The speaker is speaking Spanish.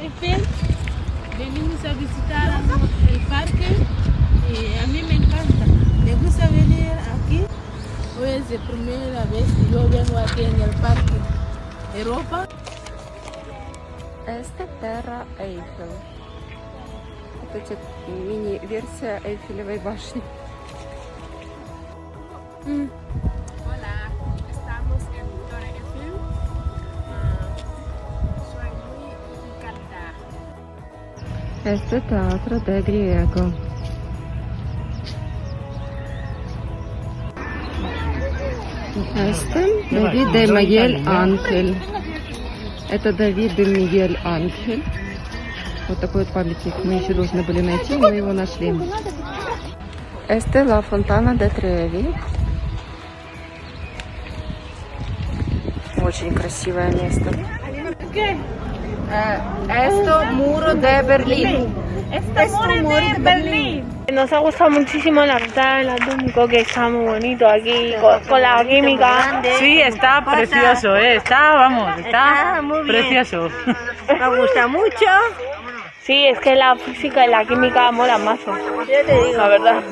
Eiffel. Venimos a visitar el parque y a mí me encanta. Me gusta venir aquí. Hoy es la primera vez que yo vengo aquí en el parque Europa. Это Терра Эйфел. Это типа мини-версия Эйфелевой башни. М, Это театр де Гриего. Это Давид де Мiguel Анхель. Это Давид де Мiguel Анхель. Вот такой вот памятник мы еще должны были найти, но мы его нашли. Este la Fontana de Trevi. Очень красивое место. Э, Esto muro de Berlín. Nos ha gustado muchísimo la ventana del atómico, que está muy bonito aquí, con, con la química. Sí, está precioso, ¿eh? está, vamos, está, precioso. Me gusta mucho. Sí, es que la física y la química mola más. La verdad.